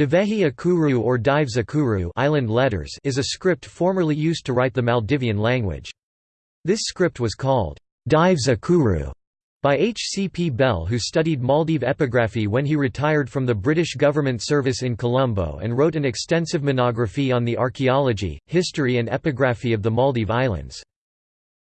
Divehi Akuru or Dives Akuru island letters is a script formerly used to write the Maldivian language. This script was called Dives Akuru by H. C. P. Bell who studied Maldive epigraphy when he retired from the British government service in Colombo and wrote an extensive monography on the archaeology, history and epigraphy of the Maldive Islands.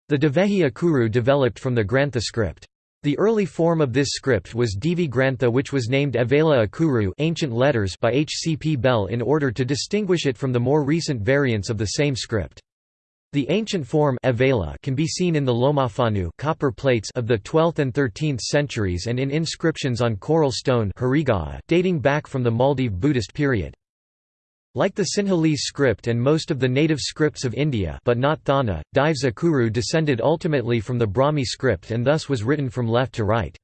The Divehi Akuru developed from the Grantha script. The early form of this script was Divi Grantha which was named Avela Akuru ancient letters by H. C. P. Bell in order to distinguish it from the more recent variants of the same script. The ancient form Avela can be seen in the Lomafanu copper plates of the 12th and 13th centuries and in inscriptions on coral stone dating back from the Maldive Buddhist period. Like the Sinhalese script and most of the native scripts of India but not Thaana, Dives Akuru descended ultimately from the Brahmi script and thus was written from left to right.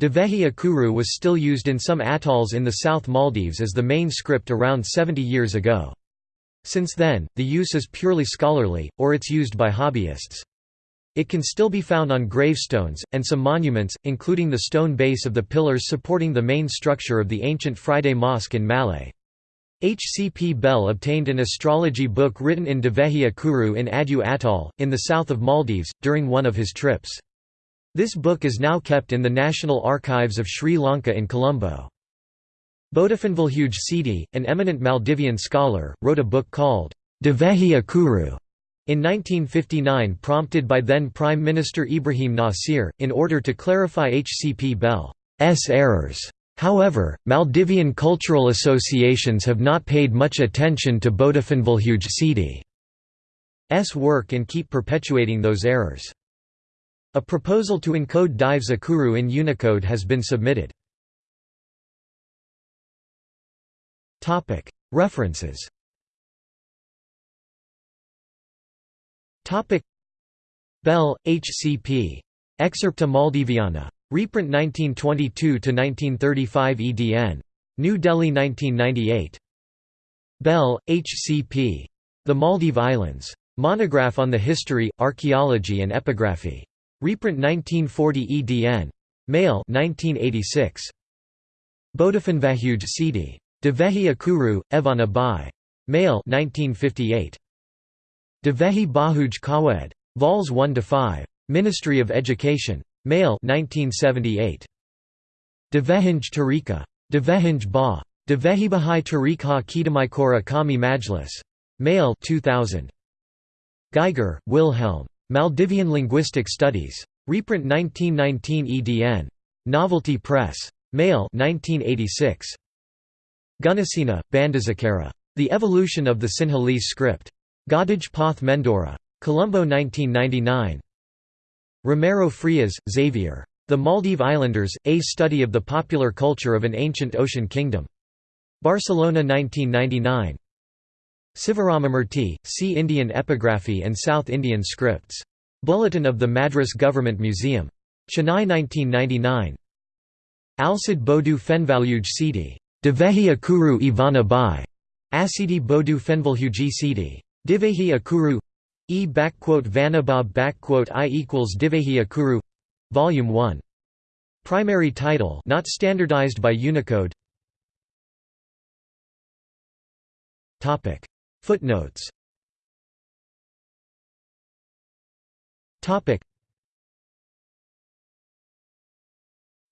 Divehi Akuru was still used in some atolls in the South Maldives as the main script around 70 years ago. Since then, the use is purely scholarly, or it's used by hobbyists. It can still be found on gravestones, and some monuments, including the stone base of the pillars supporting the main structure of the ancient Friday Mosque in Malé. H. C. P. Bell obtained an astrology book written in Divehi Akuru in Addu Atoll, in the south of Maldives, during one of his trips. This book is now kept in the National Archives of Sri Lanka in Colombo. Botafanvilhuge Sidi, an eminent Maldivian scholar, wrote a book called Divehi Akuru in 1959 prompted by then Prime Minister Ibrahim Nasir, in order to clarify H. C. P. Bell's errors. However, Maldivian cultural associations have not paid much attention to Botafanvilhuge Sidi's work and keep perpetuating those errors. A proposal to encode Dives Akuru in Unicode has been submitted. References Bell, H. C. P. Excerpta Maldiviana. Reprint 1922–1935 edn. New Delhi 1998. Bell, H. C. P. The Maldive Islands. Monograph on the History, Archaeology and Epigraphy. Reprint 1940 edn. Mail 1986. Botafanvilhuge Sidi. Divehi Akuru, Evana Bai. Mail 1958. Divehi Bahuj Kawed. Vols 1–5. Ministry of Education. Mail 1978. Devehinj Tarika. Devehinj Ba. Devehibahai Tarikha Kidamaikora Kami Majlis. Male 2000. Geiger, Wilhelm. Maldivian Linguistic Studies. Reprint 1919 edn. Novelty Press. Male 1986. Gunasena, Bandazakara. The Evolution of the Sinhalese Script. Godaj Path Mendora. Colombo 1999. Romero Frias, Xavier. The Maldive Islanders, A Study of the Popular Culture of an Ancient Ocean Kingdom. Barcelona 1999. Sivaramamurthy, See Indian Epigraphy and South Indian Scripts. Bulletin of the Madras Government Museum. Chennai 1999. Alcid Bodu Fenvalhuge Sidi. Divehi Akuru Ivana Bai. Asidi Bodu Fenvalhuji Sidi. Divehi Akuru E Vanabab I equals Divehi Akuru Volume 1. Primary title not standardized by Unicode. Topic. Footnotes. Topic.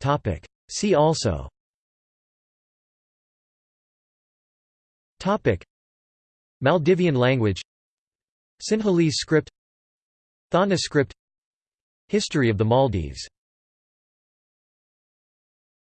Topic. See also. Topic. Maldivian language Sinhalese script Thaana script History of the Maldives